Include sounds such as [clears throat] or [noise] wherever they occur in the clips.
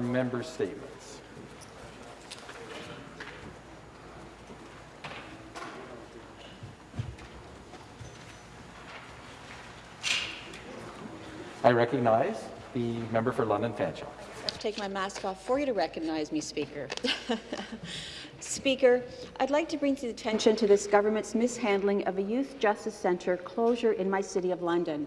Member statements. I recognize the member for London Fanshawe. I have to take my mask off for you to recognize me, Speaker. [laughs] Speaker, I'd like to bring to the attention to this government's mishandling of a youth justice centre closure in my city of London.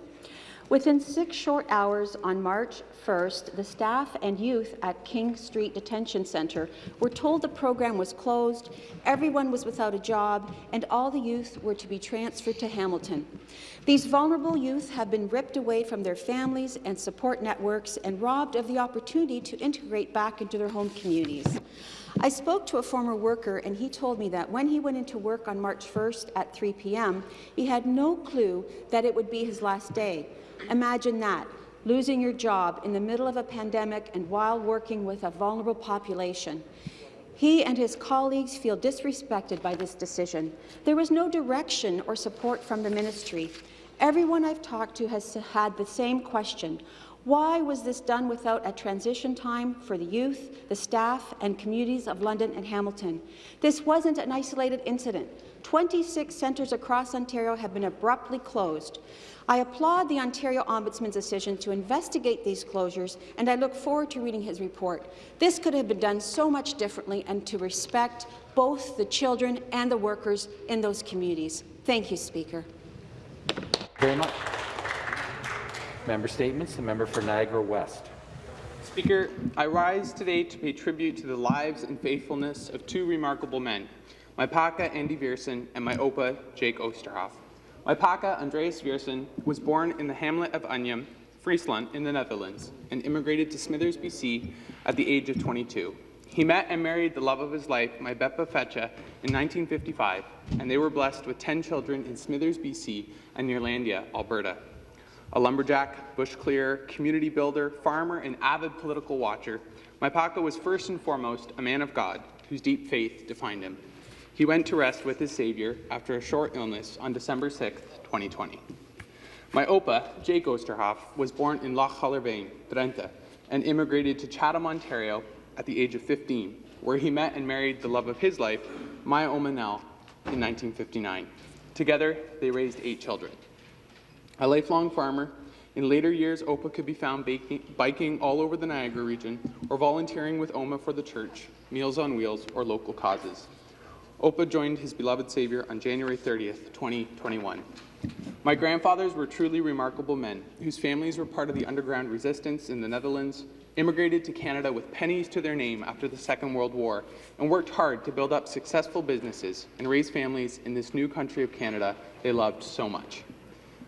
Within six short hours on March 1st, the staff and youth at King Street Detention Centre were told the program was closed, everyone was without a job, and all the youth were to be transferred to Hamilton. These vulnerable youth have been ripped away from their families and support networks and robbed of the opportunity to integrate back into their home communities. I spoke to a former worker, and he told me that when he went into work on March 1st at 3 p.m., he had no clue that it would be his last day. Imagine that, losing your job in the middle of a pandemic and while working with a vulnerable population. He and his colleagues feel disrespected by this decision. There was no direction or support from the ministry. Everyone I've talked to has had the same question. Why was this done without a transition time for the youth, the staff and communities of London and Hamilton? This wasn't an isolated incident. 26 centres across Ontario have been abruptly closed. I applaud the Ontario Ombudsman's decision to investigate these closures, and I look forward to reading his report. This could have been done so much differently and to respect both the children and the workers in those communities. Thank you, Speaker. Very much. Member statements. The member for Niagara West. Speaker, I rise today to pay tribute to the lives and faithfulness of two remarkable men, my Paka Andy Viersen and my Opa Jake Oosterhoff. My Paka, Andreas Viersen, was born in the hamlet of Unyam, Friesland, in the Netherlands, and immigrated to Smithers, BC at the age of 22. He met and married the love of his life, my Beppa Fetcha, in 1955, and they were blessed with 10 children in Smithers, BC, and Neerlandia, Alberta. A lumberjack, bush clearer, community builder, farmer, and avid political watcher, my Paka was first and foremost a man of God, whose deep faith defined him. He went to rest with his Savior after a short illness on December 6, 2020. My Opa, Jake Oosterhoff, was born in Loch Hullervane, Drenthe, and immigrated to Chatham, Ontario at the age of 15, where he met and married the love of his life, Maya Omanel, in 1959. Together, they raised eight children. A lifelong farmer, in later years, Opa could be found baking, biking all over the Niagara region or volunteering with OMA for the church, Meals on Wheels, or local causes. Opa joined his beloved Savior on January 30th, 2021. My grandfathers were truly remarkable men, whose families were part of the underground resistance in the Netherlands, immigrated to Canada with pennies to their name after the Second World War, and worked hard to build up successful businesses and raise families in this new country of Canada they loved so much.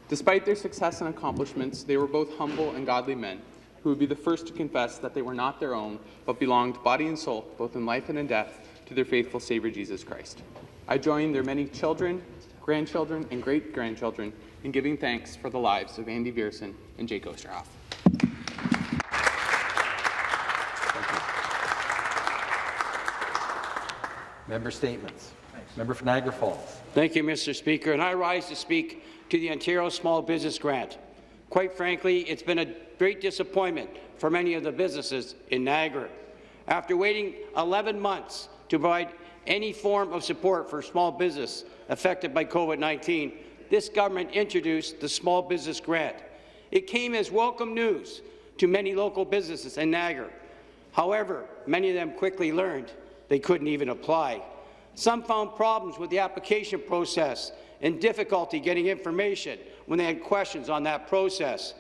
Despite their success and accomplishments, they were both humble and godly men who would be the first to confess that they were not their own, but belonged body and soul, both in life and in death, to their faithful Savior Jesus Christ. I join their many children, grandchildren, and great-grandchildren in giving thanks for the lives of Andy Viersen and Jake Oosterhoff. Member statements. Member for Niagara Falls. Thank you, Mr. Speaker, and I rise to speak to the Ontario Small Business Grant. Quite frankly, it's been a great disappointment for many of the businesses in Niagara. After waiting 11 months to provide any form of support for small business affected by COVID-19, this government introduced the Small Business Grant. It came as welcome news to many local businesses in Niagara. However, many of them quickly learned they couldn't even apply. Some found problems with the application process and difficulty getting information when they had questions on that process.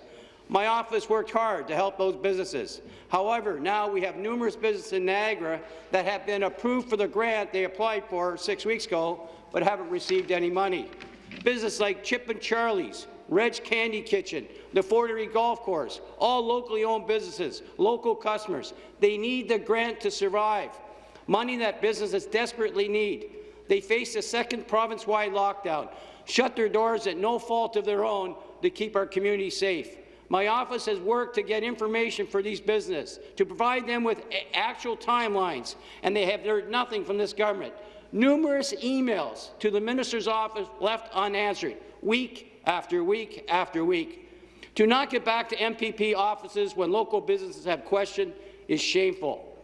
My office worked hard to help those businesses. However, now we have numerous businesses in Niagara that have been approved for the grant they applied for six weeks ago, but haven't received any money. Businesses like Chip and Charlie's, Reg Candy Kitchen, the Fortery Golf Course, all locally owned businesses, local customers, they need the grant to survive money that businesses desperately need. They face a second province-wide lockdown, shut their doors at no fault of their own to keep our community safe. My office has worked to get information for these businesses, to provide them with actual timelines, and they have heard nothing from this government. Numerous emails to the minister's office left unanswered, week after week after week. To not get back to MPP offices when local businesses have questioned is shameful.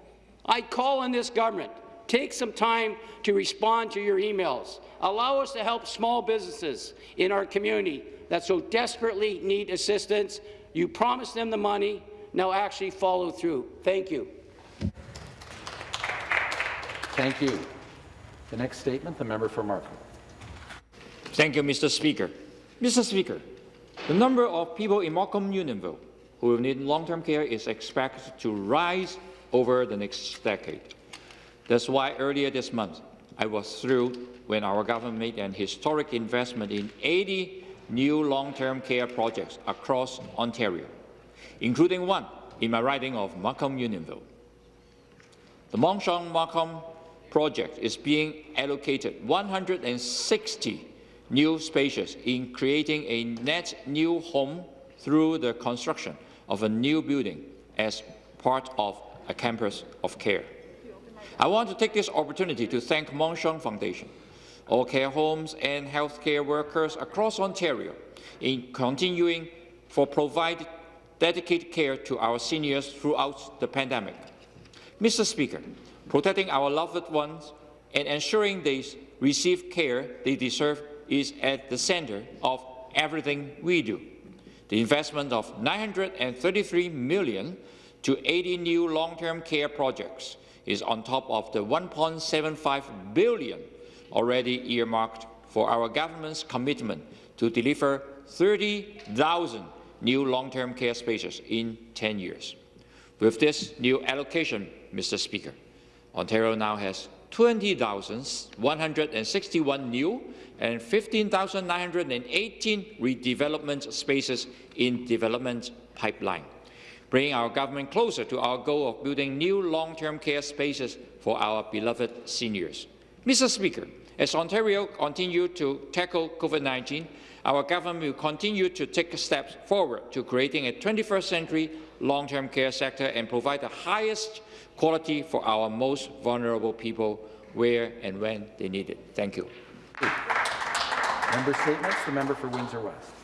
I call on this government, take some time to respond to your emails. Allow us to help small businesses in our community that so desperately need assistance. You promised them the money, now actually follow through. Thank you. Thank you. The next statement, the member for Markham. Thank you, Mr. Speaker. Mr. Speaker, the number of people in Markham Unionville who will need long-term care is expected to rise over the next decade. That's why earlier this month, I was thrilled when our government made an historic investment in 80 new long-term care projects across Ontario, including one in my riding of Markham Unionville. The Mon Sheong Markham project is being allocated 160 new spaces in creating a net new home through the construction of a new building as part of a campus of care. I want to take this opportunity to thank Mon Sheong Foundation, all care homes and healthcare workers across Ontario in continuing for providing dedicated care to our seniors throughout the pandemic. Mr. Speaker, protecting our loved ones and ensuring they receive care they deserve is at the centre of everything we do. The investment of 933 million to 80 new long-term care projects is on top of the 1.75 billion already earmarked for our government's commitment to deliver 30,000 new long-term care spaces in 10 years. With this new allocation, Mr. Speaker, Ontario now has 20,161 new and 15,918 redevelopment spaces in development pipeline, bringing our government closer to our goal of building new long-term care spaces for our beloved seniors. Mr. Speaker, as Ontario continues to tackle COVID-19, our government will continue to take steps forward to creating a 21st century long-term care sector and provide the highest quality for our most vulnerable people where and when they need it. Thank you. Member statements, the member for Windsor West.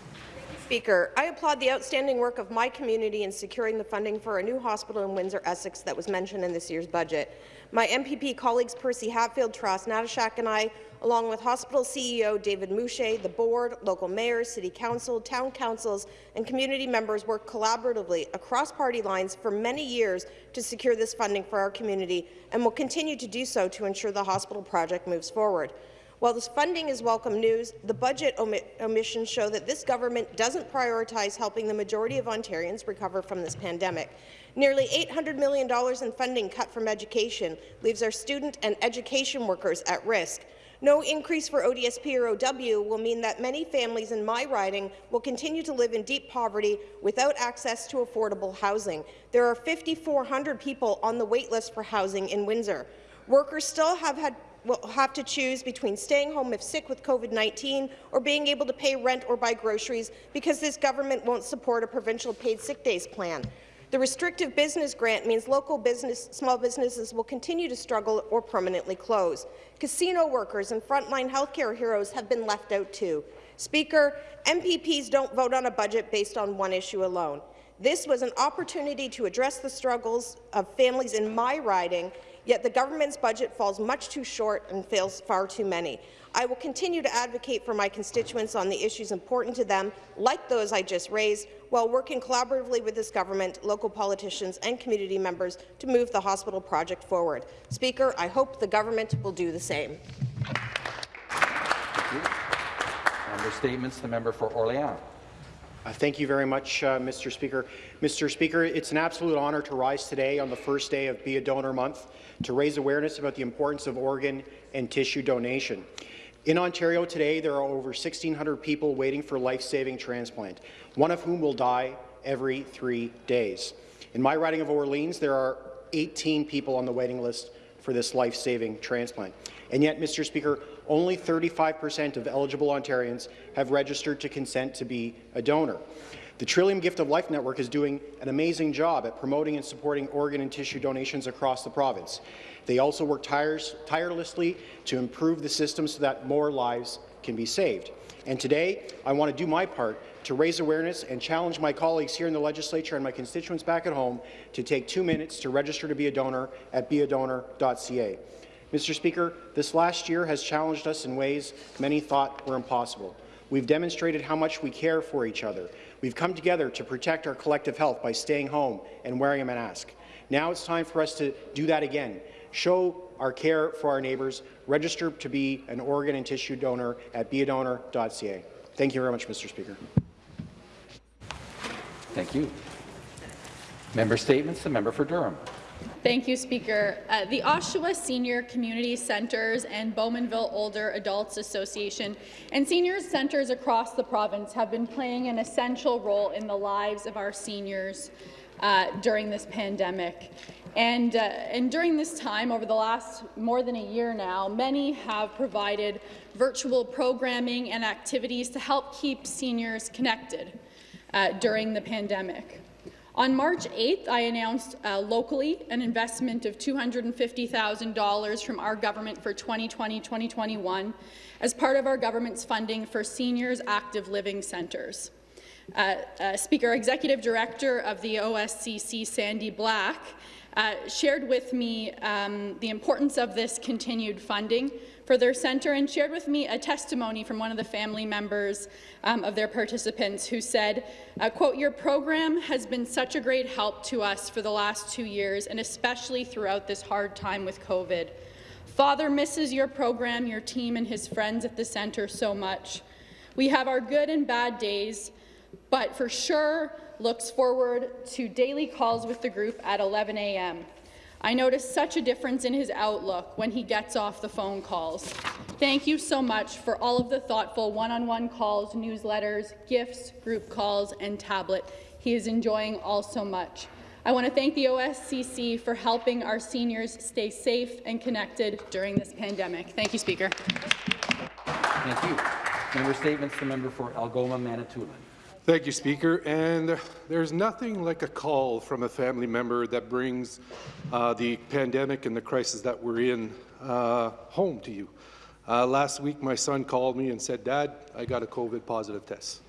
Speaker, I applaud the outstanding work of my community in securing the funding for a new hospital in Windsor, Essex that was mentioned in this year's budget. My MPP colleagues Percy Hatfield, Taras Natyshak and I, along with hospital CEO David Mouche, the board, local mayors, city council, town councils and community members worked collaboratively across party lines for many years to secure this funding for our community and will continue to do so to ensure the hospital project moves forward. While this funding is welcome news, the budget omi omissions show that this government doesn't prioritize helping the majority of Ontarians recover from this pandemic. Nearly $800 million in funding cut from education leaves our student and education workers at risk. No increase for ODSP or OW will mean that many families in my riding will continue to live in deep poverty without access to affordable housing. There are 5,400 people on the waitlist for housing in Windsor. Workers still have had will have to choose between staying home if sick with COVID-19 or being able to pay rent or buy groceries because this government won't support a provincial paid sick days plan. The restrictive business grant means local business, small businesses will continue to struggle or permanently close. Casino workers and frontline healthcare heroes have been left out too. Speaker, MPPs don't vote on a budget based on one issue alone. This was an opportunity to address the struggles of families in my riding Yet the government's budget falls much too short and fails far too many. I will continue to advocate for my constituents on the issues important to them, like those I just raised, while working collaboratively with this government, local politicians and community members to move the hospital project forward. Speaker, I hope the government will do the same. Member statements, the member for Orléans. Uh, thank you very much, uh, Mr. Speaker. Mr. Speaker, it's an absolute honour to rise today on the first day of Be a Donor Month to raise awareness about the importance of organ and tissue donation. In Ontario today, there are over 1,600 people waiting for life-saving transplant, one of whom will die every three days. In my riding of Orleans, there are 18 people on the waiting list for this life-saving transplant. And yet, Mr. Speaker, only 35% of eligible Ontarians have registered to consent to be a donor. The Trillium Gift of Life Network is doing an amazing job at promoting and supporting organ and tissue donations across the province. They also work tires tirelessly to improve the system so that more lives can be saved. And today, I want to do my part to raise awareness and challenge my colleagues here in the legislature and my constituents back at home to take two minutes to register to be a donor at beadonor.ca. Mr. Speaker, this last year has challenged us in ways many thought were impossible. We've demonstrated how much we care for each other. We've come together to protect our collective health by staying home and wearing a mask. Now it's time for us to do that again. Show our care for our neighbours. Register to be an organ and tissue donor at beadonor.ca. Thank you very much, Mr. Speaker. Thank you. Member statements. The member for Durham. Thank you, Speaker. Uh, the Oshawa Senior Community Centres and Bowmanville Older Adults Association and seniors centres across the province have been playing an essential role in the lives of our seniors uh, during this pandemic. And, uh, and during this time, over the last more than a year now, many have provided virtual programming and activities to help keep seniors connected uh, during the pandemic. On March 8th, I announced uh, locally an investment of $250,000 from our government for 2020-2021 as part of our government's funding for seniors active living centres. Uh, uh, Speaker, Executive Director of the OSCC, Sandy Black, uh, shared with me um, the importance of this continued funding for their centre and shared with me a testimony from one of the family members um, of their participants who said, uh, quote, your program has been such a great help to us for the last two years and especially throughout this hard time with COVID. Father misses your program, your team and his friends at the centre so much. We have our good and bad days, but for sure looks forward to daily calls with the group at 11 a.m. I notice such a difference in his outlook when he gets off the phone calls. Thank you so much for all of the thoughtful one-on-one -on -one calls, newsletters, gifts, group calls, and tablet. He is enjoying all so much. I want to thank the OSCC for helping our seniors stay safe and connected during this pandemic. Thank you, Speaker. Thank you. Member statements. The member for Algoma, Manitoulin. Thank you, Speaker. And there's nothing like a call from a family member that brings uh, the pandemic and the crisis that we're in uh, home to you. Uh, last week, my son called me and said, Dad, I got a COVID positive test.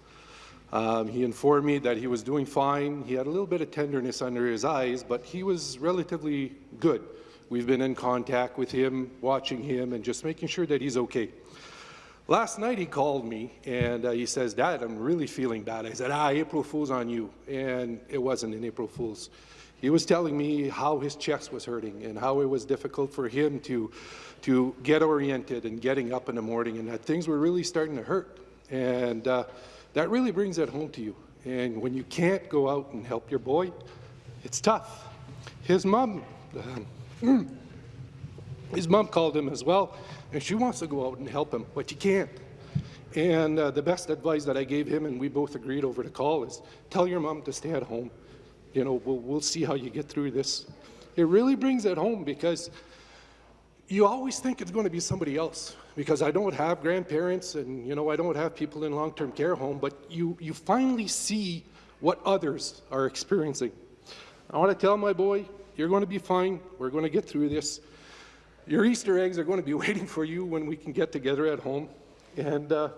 Um, he informed me that he was doing fine. He had a little bit of tenderness under his eyes, but he was relatively good. We've been in contact with him, watching him, and just making sure that he's okay. Last night he called me and uh, he says, Dad, I'm really feeling bad. I said, ah, April Fool's on you. And it wasn't an April Fool's. He was telling me how his chest was hurting and how it was difficult for him to, to get oriented and getting up in the morning and that things were really starting to hurt. And uh, that really brings it home to you. And when you can't go out and help your boy, it's tough. His mom, [clears throat] his mom called him as well and she wants to go out and help him, but you can't. And uh, the best advice that I gave him, and we both agreed over the call, is tell your mom to stay at home. You know, we'll, we'll see how you get through this. It really brings it home because you always think it's going to be somebody else because I don't have grandparents and, you know, I don't have people in long-term care home, but you, you finally see what others are experiencing. I want to tell my boy, you're going to be fine. We're going to get through this. Your Easter eggs are going to be [laughs] waiting for you when we can get together at home. And uh,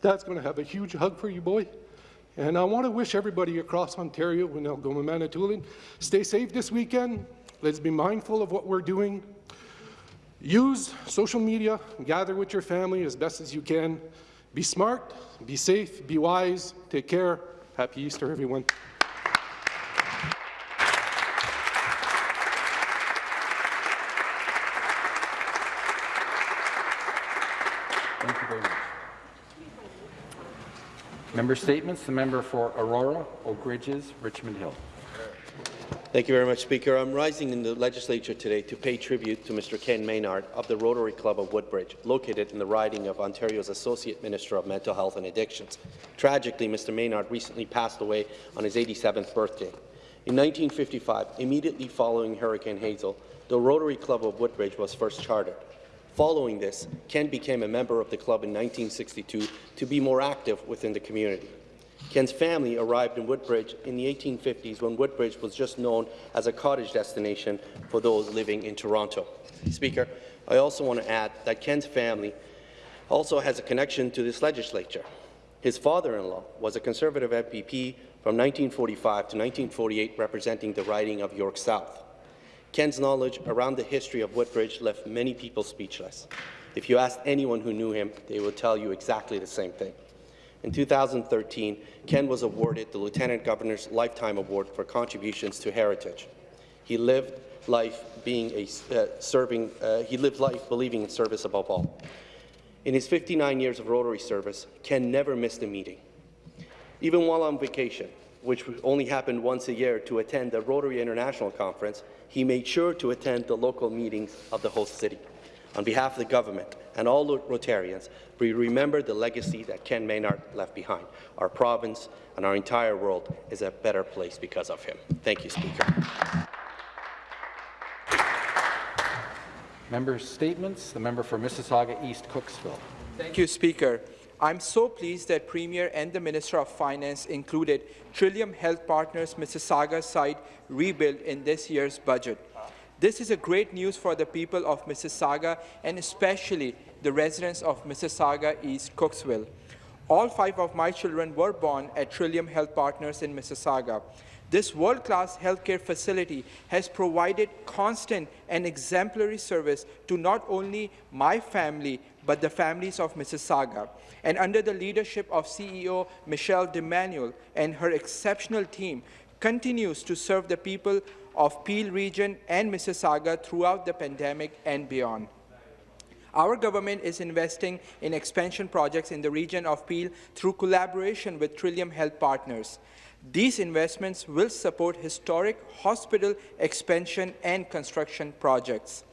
going to have a huge hug for you, boy. And I want to wish everybody across Ontario and Algoma Manitoulin, stay safe this weekend. Let's be mindful of what we're doing. Use social media, gather with your family as best as you can. Be smart, be safe, be wise, take care. Happy Easter, everyone. Thank you very much. Member statements. The member for Aurora, Oak Ridges, Richmond Hill. Thank you very much, Speaker. I'm rising in the legislature today to pay tribute to Mr. Ken Maynard of the Rotary Club of Woodbridge, located in the riding of Ontario's Associate Minister of Mental Health and Addictions. Tragically, Mr. Maynard recently passed away on his 87th birthday. In 1955, immediately following Hurricane Hazel, the Rotary Club of Woodbridge was first chartered. Following this, Ken became a member of the club in 1962 to be more active within the community. Ken's family arrived in Woodbridge in the 1850s when Woodbridge was just known as a cottage destination for those living in Toronto. Speaker, I also want to add that Ken's family also has a connection to this legislature. His father-in-law was a Conservative MPP from 1945 to 1948 representing the riding of York South. Ken's knowledge around the history of Woodbridge left many people speechless. If you asked anyone who knew him, they would tell you exactly the same thing. In 2013, Ken was awarded the Lieutenant Governor's Lifetime Award for contributions to heritage. He lived life being a uh, serving. Uh, he lived life believing in service above all. In his 59 years of Rotary service, Ken never missed a meeting. Even while on vacation, which only happened once a year to attend the Rotary International Conference, he made sure to attend the local meetings of the host city. On behalf of the government and all Rotarians, we remember the legacy that Ken Maynard left behind. Our province and our entire world is a better place because of him. Thank you, Speaker. Member statements. The member for Mississauga East Cooksville. Thank you, Speaker. I'm so pleased that Premier and the Minister of Finance included Trillium Health Partners Mississauga site rebuild in this year's budget. This is a great news for the people of Mississauga and especially the residents of Mississauga East Cooksville. All five of my children were born at Trillium Health Partners in Mississauga. This world-class healthcare facility has provided constant and exemplary service to not only my family, but the families of Mississauga. And under the leadership of CEO Michelle DiEmanuele and her exceptional team, continues to serve the people of Peel region and Mississauga throughout the pandemic and beyond. Our government is investing in expansion projects in the region of Peel through collaboration with Trillium Health Partners. These investments will support historic hospital expansion and construction projects.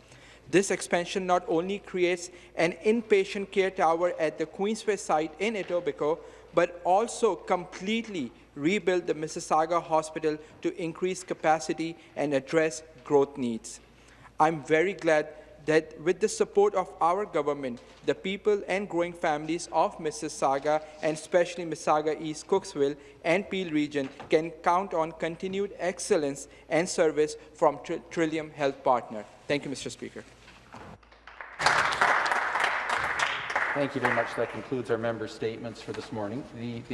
This expansion not only creates an inpatient care tower at the Queensway site in Etobicoke, but also completely rebuild the Mississauga Hospital to increase capacity and address growth needs. I'm very glad that with the support of our government, the people and growing families of Mississauga, and especially Mississauga East Cooksville and Peel region, can count on continued excellence and service from Tr Trillium Health Partner. Thank you, Mr. Speaker. Thank you very much. That concludes our member statements for this morning. The, the